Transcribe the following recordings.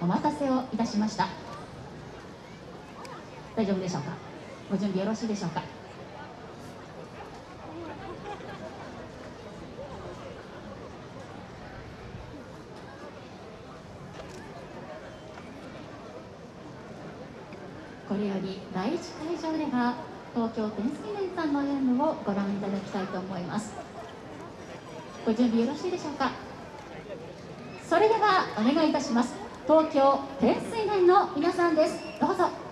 お待たせをいたしました。大丈夫でしょうか？ご準備よろしいでしょうか？これより第一会場では東京天水連さんの演舞をご覧いただきたいと思います。ご準備よろしいでしょうか？それではお願いいたします。東京天水連の皆さんです。どうぞ。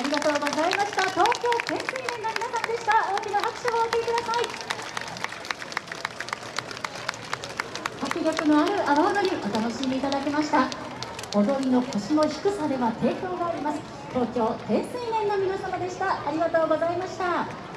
ありがとうございました。東京県水連の皆さんでした。大きな拍手をお送りください。迫力のある阿波踊りお楽しみいただきました。踊りの腰の低さでは抵抗があります。東京天水連の皆様でした。ありがとうございました。